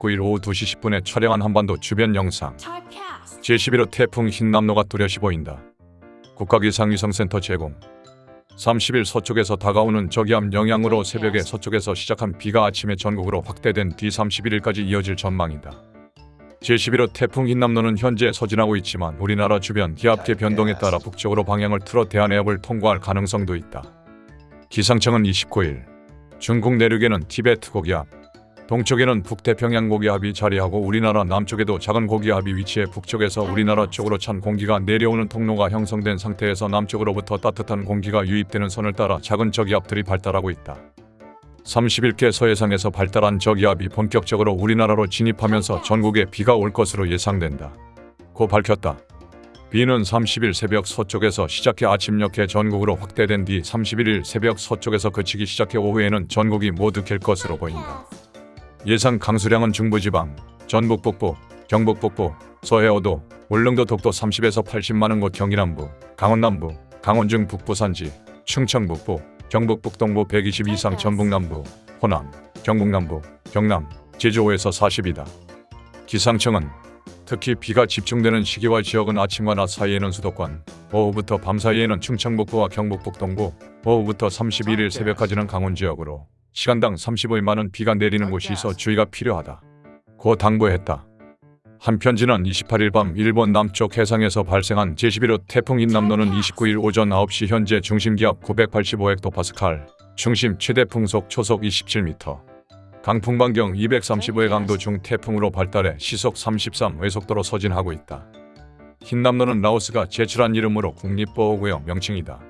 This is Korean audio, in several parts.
9일 오후 2시 10분에 촬영한 한반도 주변 영상. Typecast. 제11호 태풍 흰남노가 뚜렷이 보인다. 국가기상위성센터 제공. 30일 서쪽에서 다가오는 저기압 영향으로 새벽에 서쪽에서 시작한 비가 아침에 전국으로 확대된 뒤 31일까지 이어질 전망이다. 제11호 태풍 흰남노는 현재 서진하고 있지만 우리나라 주변 기압계 변동에 따라 북쪽으로 방향을 틀어 대한해협을 통과할 가능성도 있다. 기상청은 29일 중국 내륙에는 티베트 고기압, 동쪽에는 북태평양 고기압이 자리하고 우리나라 남쪽에도 작은 고기압이 위치해 북쪽에서 우리나라 쪽으로 찬 공기가 내려오는 통로가 형성된 상태에서 남쪽으로부터 따뜻한 공기가 유입되는 선을 따라 작은 저기압들이 발달하고 있다. 30일께 서해상에서 발달한 저기압이 본격적으로 우리나라로 진입하면서 전국에 비가 올 것으로 예상된다. 고 밝혔다. 비는 30일 새벽 서쪽에서 시작해 아침녘에 전국으로 확대된 뒤 31일 새벽 서쪽에서 그치기 시작해 오후에는 전국이 모두 갤 것으로 보인다. 예상 강수량은 중부지방, 전북 북부, 경북 북부, 서해오도, 울릉도 독도 30에서 80만원 곳 경기남부, 강원 남부, 강원 중 북부 산지, 충청 북부, 경북 북동부 120 이상 전북 남부, 호남, 경북 남부, 경남, 제주 5에서 40이다. 기상청은 특히 비가 집중되는 시기와 지역은 아침과 낮 사이에는 수도권, 오후부터 밤 사이에는 충청 북부와 경북 북동부, 오후부터 31일 새벽까지는 강원 지역으로 시간당 35일만은 비가 내리는 곳이 있어 주의가 필요하다. 고 당부했다. 한 편 지난 28일 밤 일본 남쪽 해상에서 발생한 제11호 태풍 인남노는 29일 오전 9시 현재 중심기압 985헥토파스칼, 중심 최대 풍속 초속 27m, 강풍 반경 235의 강도 중 태풍으로 발달해 시속 33 외속도로 서진하고 있다. 흰남노는 라오스가 제출한 이름으로 국립보호구역 명칭이다.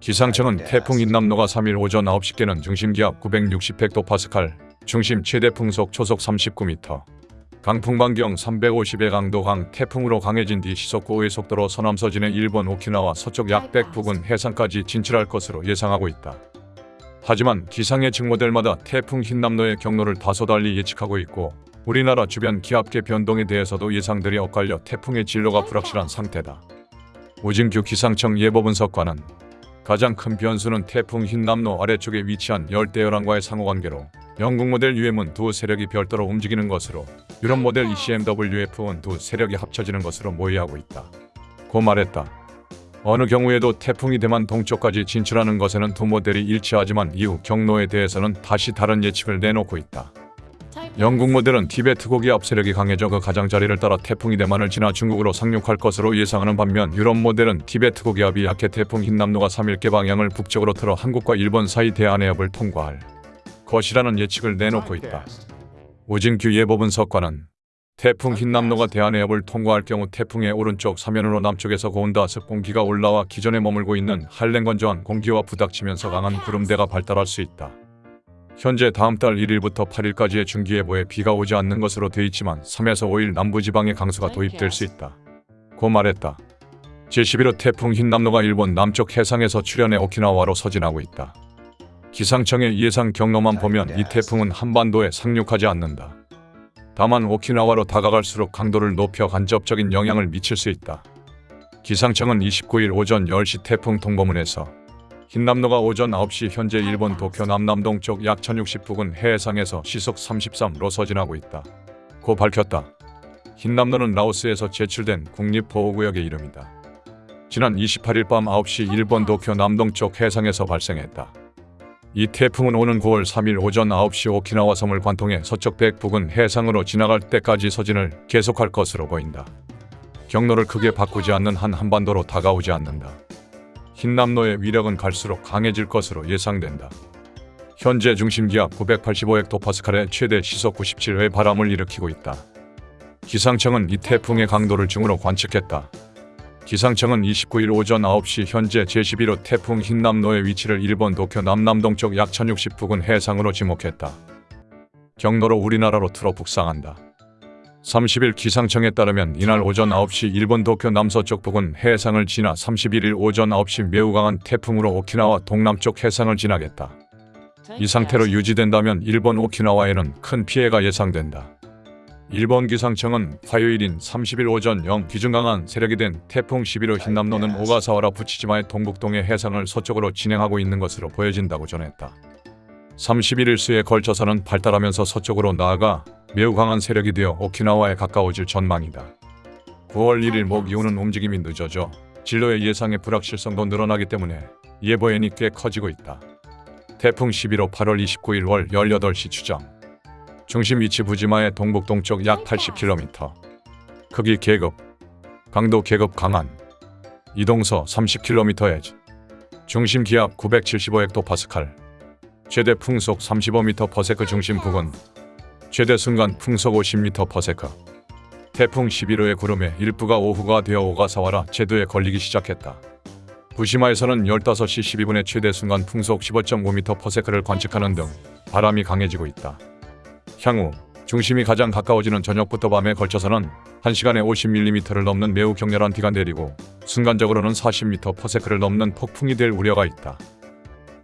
기상청은 태풍 인남노가 3일 오전 9시께는 중심기압 960헥토파스칼, 중심 최대 풍속 초속 39m, 강풍 반경 350의 강도 강 태풍으로 강해진 뒤 시속 9의 속도로 서남서진의 일본 오키나와 서쪽 약 100 부근 해상까지 진출할 것으로 예상하고 있다. 하지만 기상의 직모델마다 태풍 흰남노의 경로를 다소 달리 예측하고 있고 우리나라 주변 기압계 변동에 대해서도 예상들이 엇갈려 태풍의 진로가 불확실한 상태다. 우진규 기상청 예보분석관은 가장 큰 변수는 태풍 흰남노 아래쪽에 위치한 열대열왕과의 상호관계로 영국 모델 UM은 두 세력이 별도로 움직이는 것으로 유럽 모델 E ECMWF는 두 세력이 합쳐지는 것으로 모의하고 있다. 고 말했다. 어느 경우에도 태풍이 대만 동쪽까지 진출하는 것에는 두 모델이 일치하지만 이후 경로에 대해서는 다시 다른 예측을 내놓고 있다. Typecast. 영국 모델은 티베트 고기 압 세력이 강해져 그 가장자리를 따라 태풍이 대만을 지나 중국으로 상륙할 것으로 예상하는 반면 유럽 모델은 티베트 고기압이 약해 태풍 흰남노가 3일께 방향을 북쪽으로 틀어 한국과 일본 사이 대한해협을 통과할 것이라는 예측을 내놓고 있다. 우진규 예보분 석관은 태풍 흰남노가 대한해협을 통과할 경우 태풍의 오른쪽 사면으로 남쪽에서 고온다 습 공기가 올라와 기존에 머물고 있는 한랭건조한 공기와 부닥치면서 강한 구름대가 발달할 수 있다. 현재 다음 달 1일부터 8일까지의 중기예보에 비가 오지 않는 것으로 돼 있지만 3에서 5일 남부지방에 강수가 도입될 수 있다. 고 말했다. 제11호 태풍 흰남노가 일본 남쪽 해상에서 출현해 오키나와로 서진하고 있다. 기상청의 예상 경로만 보면 이 태풍은 한반도에 상륙하지 않는다. 다만 오키나와로 다가갈수록 강도를 높여 간접적인 영향을 미칠 수 있다. 기상청은 29일 오전 10시 태풍 통보문에서 흰남노가 오전 9시 현재 일본 도쿄 남남동 쪽 약 1060 부근 해상에서 시속 33로 서진하고 있다. 고 밝혔다. 흰남노는 라오스에서 제출된 국립보호구역의 이름이다. 지난 28일 밤 9시 일본 도쿄 남동쪽 해상에서 발생했다. 이 태풍은 오는 9월 3일 오전 9시 오키나와 섬을 관통해 서쪽 백 부근 해상으로 지나갈 때까지 서진을 계속할 것으로 보인다. 경로를 크게 바꾸지 않는 한 한반도로 다가오지 않는다. 흰남노의 위력은 갈수록 강해질 것으로 예상된다. 현재 중심기압 985헥토파스칼의 최대 시속 97회 바람을 일으키고 있다. 기상청은 이 태풍의 강도를 중으로 관측했다. 기상청은 29일 오전 9시 현재 제11호 태풍 흰남노의 위치를 일본 도쿄 남남동쪽 약 1060 부근 해상으로 지목했다. 경로로 우리나라로 틀어 북상한다. 30일 기상청에 따르면 이날 오전 9시 일본 도쿄 남서쪽 부근 해상을 지나 31일 오전 9시 매우 강한 태풍으로 오키나와 동남쪽 해상을 지나겠다. 이 상태로 유지된다면 일본 오키나와에는 큰 피해가 예상된다. 일본 기상청은 화요일인 30일 오전 0 기준 강한 세력이 된 태풍 11호 흰남노는 오가사와라 부치지마의 동북동의 해상을 서쪽으로 진행하고 있는 것으로 보여진다고 전했다. 31일 수에 걸쳐서는 발달하면서 서쪽으로 나아가 매우 강한 세력이 되어 오키나와에 가까워질 전망이다. 9월 1일 목 기온은 움직임이 늦어져 진로의 예상의 불확실성도 늘어나기 때문에 예보엔이 꽤 커지고 있다. 태풍 11호 8월 29일 월 18시 추정. 중심 위치 부지마의 동북동쪽 약 80km. 크기 계급. 강도 계급 강한. 이동서 30km/h. 중심 기압 975헥토파스칼. 최대 풍속 35m/s 중심 부근. 최대 순간 풍속 50m/s. 태풍 11호의 구름에 일부가 오후가 되어 오가사와라 제도에 걸리기 시작했다. 부시마에서는 15시 12분에 최대 순간 풍속 15.5m/s를 관측하는 등 바람이 강해지고 있다. 향후 중심이 가장 가까워지는 저녁부터 밤에 걸쳐서는 1시간에 50mm를 넘는 매우 격렬한 비가 내리고 순간적으로는 40m/s를 넘는 폭풍이 될 우려가 있다.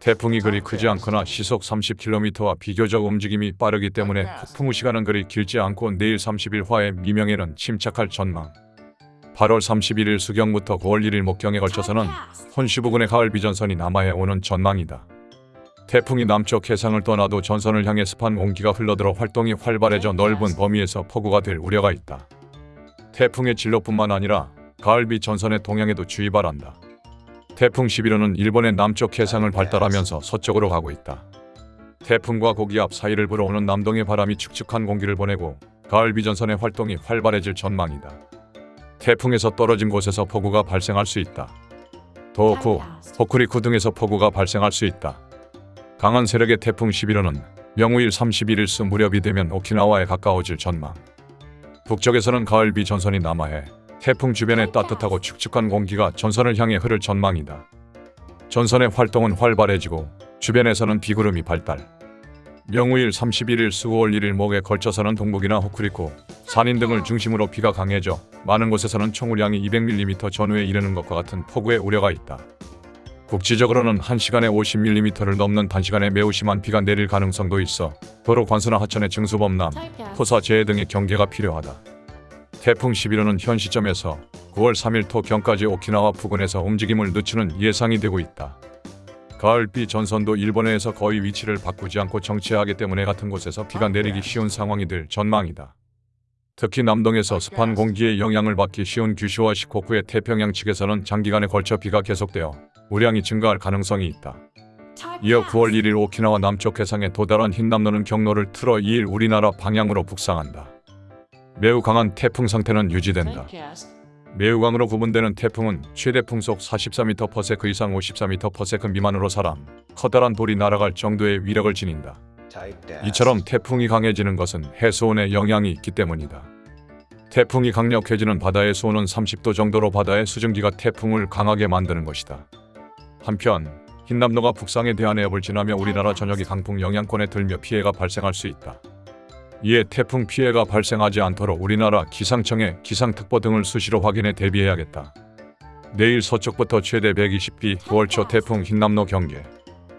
태풍이 그리 크지 않거나 시속 30km와 비교적 움직임이 빠르기 때문에 폭풍 후 시간은 그리 길지 않고 내일 30일화의 미명에는 침착할 전망. 8월 31일 수경부터 9월 1일 목경에 걸쳐서는 혼슈 부근의 가을 비전선이 남하해 오는 전망이다. 태풍이 남쪽 해상을 떠나도 전선을 향해 습한 공기가 흘러들어 활동이 활발해져 넓은 범위에서 폭우가 될 우려가 있다. 태풍의 진로뿐만 아니라 가을비 전선의 동향에도 주의 바란다. 태풍 11호는 일본의 남쪽 해상을 발달하면서 서쪽으로 가고 있다. 태풍과 고기압 사이를 불어오는 남동의 바람이 축축한 공기를 보내고 가을 비전선의 활동이 활발해질 전망이다. 태풍에서 떨어진 곳에서 폭우가 발생할 수 있다. 도호쿠, 호쿠리쿠 등에서 폭우가 발생할 수 있다. 강한 세력의 태풍 11호는 명우일 31일수 무렵이 되면 오키나와에 가까워질 전망. 북쪽에서는 가을 비 전선이 남하해 태풍 주변에 따뜻하고 축축한 공기가 전선을 향해 흐를 전망이다. 전선의 활동은 활발해지고 주변에서는 비구름이 발달. 명우일 31일 수 5월 1일 목에 걸쳐서는 동북이나 호쿠리쿠, 산인 등을 중심으로 비가 강해져 많은 곳에서는 총雨량이 200mm 전후에 이르는 것과 같은 폭우의 우려가 있다. 국지적으로는 1시간에 50mm를 넘는 단시간에 매우 심한 비가 내릴 가능성도 있어 도로 관수나 하천의 증수범람, 토사 재해 등의 경계가 필요하다. 태풍 11호는 현 시점에서 9월 3일 토경까지 오키나와 부근에서 움직임을 늦추는 예상이 되고 있다. 가을비 전선도 일본해에서 거의 위치를 바꾸지 않고 정체하기 때문에 같은 곳에서 비가 내리기 쉬운 상황이 될 전망이다. 특히 남동에서 습한 공기의 영향을 받기 쉬운 규슈와 시코쿠의 태평양 측에서는 장기간에 걸쳐 비가 계속되어 우량이 증가할 가능성이 있다. 이어 9월 1일 오키나와 남쪽 해상에 도달한 흰남노는 경로를 틀어 2일 우리나라 방향으로 북상한다. 매우 강한 태풍 상태는 유지된다. 매우 강으로 구분되는 태풍은 최대 풍속 44m/s 이상 54m/s 미만으로 사람, 커다란 돌이 날아갈 정도의 위력을 지닌다. 이처럼 태풍이 강해지는 것은 해수온의 영향이 있기 때문이다. 태풍이 강력해지는 바다의 수온은 30도 정도로 바다의 수증기가 태풍을 강하게 만드는 것이다. 한편 흰남노가 북상의 대한 해협을 지나며 우리나라 전역이 강풍 영향권에 들며 피해가 발생할 수 있다. 이에 태풍 피해가 발생하지 않도록 우리나라 기상청의 기상특보 등을 수시로 확인해 대비해야겠다. 내일 서쪽부터 최대 120b 9월 초 태풍 흰남노 경계